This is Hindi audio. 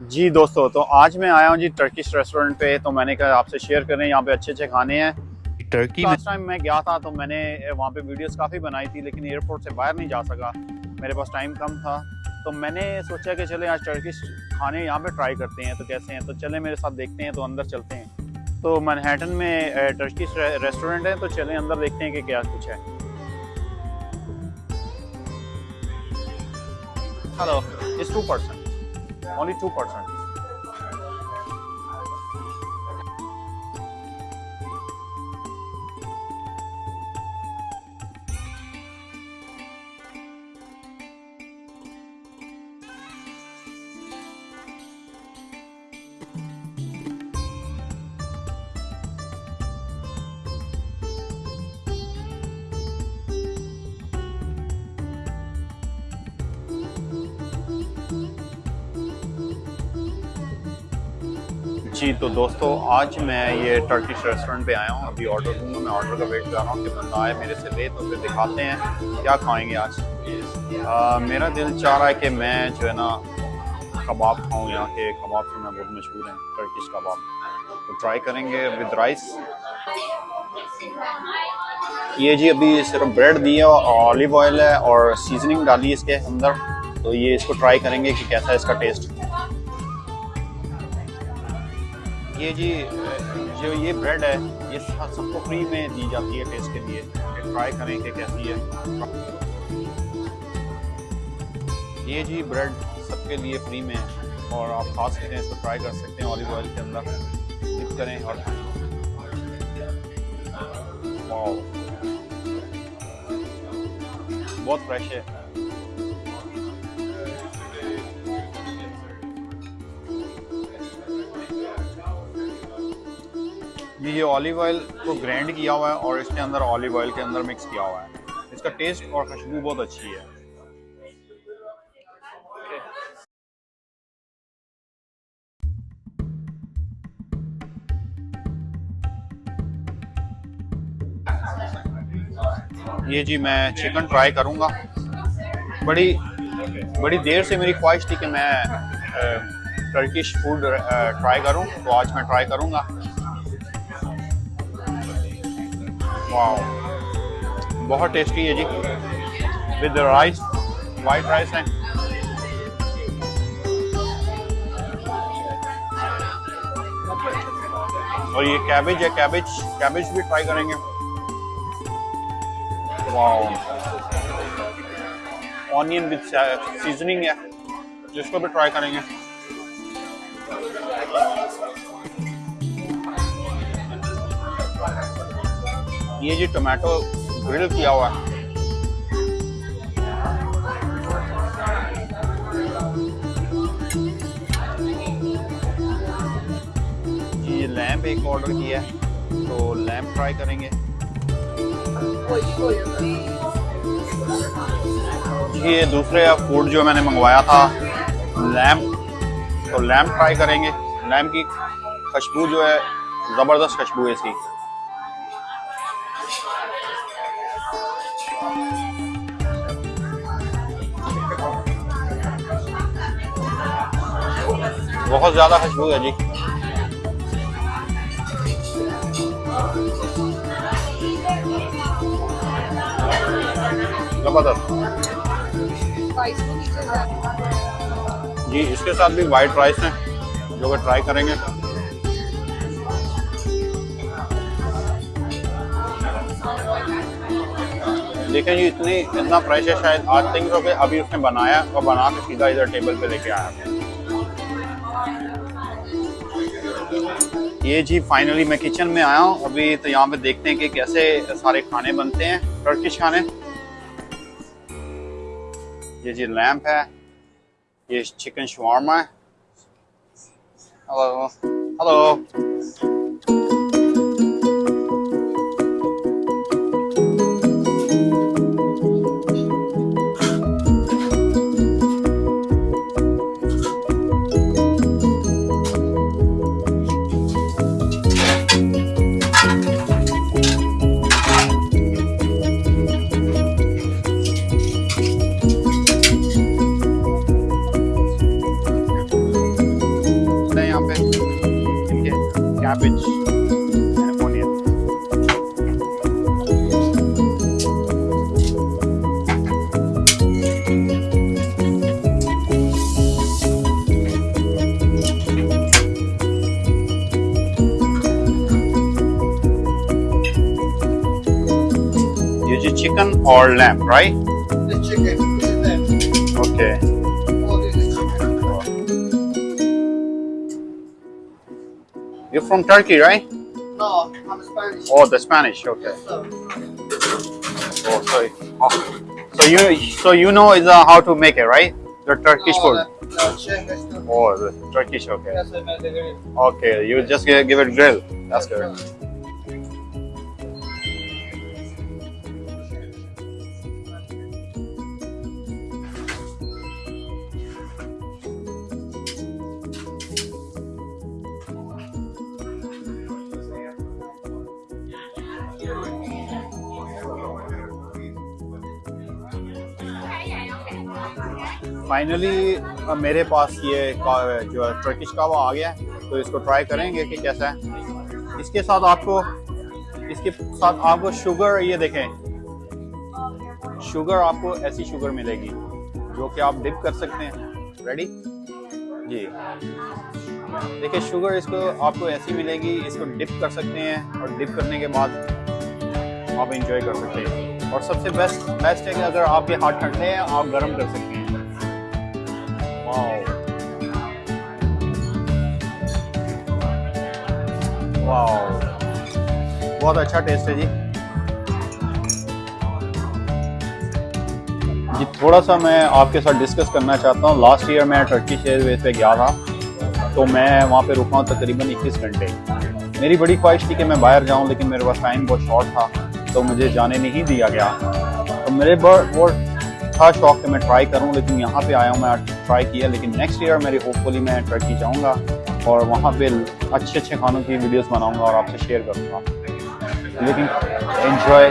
जी दोस्तों तो आज मैं आया हूँ जी टर्किश रेस्टोरेंट पे तो मैंने कहा आपसे शेयर करें यहाँ पे अच्छे अच्छे खाने हैं। टर्की लास्ट टाइम मैं गया था तो मैंने वहाँ पे वीडियोस काफ़ी बनाई थी लेकिन एयरपोर्ट से बाहर नहीं जा सका। मेरे पास टाइम कम था। तो मैंने सोचा कि चले आज टर्किश खाने यहाँ पे ट्राई करते हैं तो कैसे हैं? तो चले मेरे साथ देखते हैं तो अंदर चलते हैं। तो मैनहट्टन में टर्किश रेस्टोरेंट है तो चले अंदर देखते हैं कि क्या कुछ है। Hello it's two percent only 2%. जी तो दोस्तों आज मैं ये टर्किश रेस्टोरेंट पे आया हूँ। अभी ऑर्डर दूँगा मैं ऑर्डर का वेट कर रहा हूँ कि बंदा आए मेरे से ले तो फिर दिखाते हैं क्या खाएँगे आज। आ, मेरा दिल चाह रहा है कि मैं जो है ना कबाब खाऊँ यहाँ के कबाब से मैं बहुत मशहूर हैं टर्किश कबाब। तो ट्राई करेंगे विद राइस ये जी अभी सिर्फ़ ब्रेड दिया और ऑलिव ऑयल है और सीजनिंग डाली इसके अंदर। तो ये इसको ट्राई करेंगे कि कैसा है इसका टेस्ट ये जी, जो ये ब्रेड है, ये सबको फ्री में दी जाती है टेस्ट के लिए। ट्राई करें कि कैसी है। ये जी ब्रेड सबके लिए फ्री में और आप खा सकते हैं इसको ट्राई कर सकते हैं ऑलिव ऑयल के अंदर। मिक्स करें और बहुत फ्रेश है। ये ये ऑलिव ऑयल को ग्राइंड किया हुआ है और इसके अंदर ऑलिव ऑयल के अंदर मिक्स किया हुआ है। इसका टेस्ट और खुशबू बहुत अच्छी है। ये जी मैं चिकन ट्राई करूँगा। बड़ी बड़ी देर से मेरी ख्वाहिश थी कि मैं टर्किश फ़ूड ट्राई करूँ तो आज मैं ट्राई करूँगा। वाह बहुत टेस्टी है जी. विद राइस वाइट राइस है और ये कैबेज है कैबेज कैबेज भी ट्राई करेंगे. वाह ऑनियन विद सीजनिंग है, जिसको भी ट्राई करेंगे. ये जी टोमेटो ग्रिल किया हुआ है। लैम्प एक ऑर्डर किया है तो लैम्प ट्राई करेंगे। ये दूसरे फ़ूड जो मैंने मंगवाया था लैम्प तो लैम्प ट्राई करेंगे। लैम्प की खुशबू जो है, ज़बरदस्त खुशबू है इसकी। बहुत ज़्यादा खुशबू है जी। ज़बरदस्त। जी, इसके साथ भी वाइट राइस है, जो कि ट्राई करेंगे। देखें जी इतनी, इतना फ्रेश है शायद आज थिंक सो अभी उसने बनाया और बना के सीधा इधर टेबल पे लेके आया। ये जी फाइनली मैं किचन में आया हूँ, अभी तो यहाँ पे देखते हैं कि कैसे सारे खाने बनते हैं टर्किश खाने। ये जी लैम्प है, ये चिकन शवारमा है। Hello hello or lamb, right? The chicken, is them. Okay. All this is chicken. You're from Turkey, right? No, I'm Spanish. Oh, the Spanish. Okay. So, Oh, sorry. Oh. So you so you know is uh, how to make it, right? The Turkish no, food. the- is. Oh, the Turkish. Okay. That's a medical. Okay. You just give, give it grill. That's good. Finally मेरे पास ये जो है टर्किश कावा आ गया है तो इसको ट्राई करेंगे कि कैसा है। इसके साथ आपको, इसके साथ आपको शुगर ये देखें। शुगर आपको ऐसी शुगर मिलेगी, जो कि आप डिप कर सकते हैं। रेडी जी। देखिए शुगर इसको, आपको ऐसी मिलेगी, इसको डिप कर सकते हैं और डिप करने के बाद आप इंजॉय कर सकते हैं। और सबसे बेस्ट बेस्ट है कि अगर आपके हाथ ठंडे हैं, आप गर्म कर सकते हैं। बहुत अच्छा टेस्ट है जी। जी, थोड़ा सा मैं आपके साथ डिस्कस करना चाहता हूँ। लास्ट ईयर मैं टर्किश एयरवेज पे गया था तो मैं वहाँ पे रुका हूँ तकरीबन 21 घंटे। मेरी बड़ी ख्वाहिश थी कि मैं बाहर जाऊँ, लेकिन मेरे पास टाइम बहुत शॉर्ट था तो मुझे जाने नहीं दिया गया। तो मेरे बहुत था, शौक कि मैं ट्राई करूँ, लेकिन यहाँ पे आया हूँ, मैं ट्राई किया, लेकिन नेक्स्ट ईयर मेरी होपफुली मैं टर्की जाऊँगा और वहाँ पे अच्छे अच्छे खानों की वीडियोस बनाऊँगा और आपसे शेयर करूँगा। लेकिन एंजॉय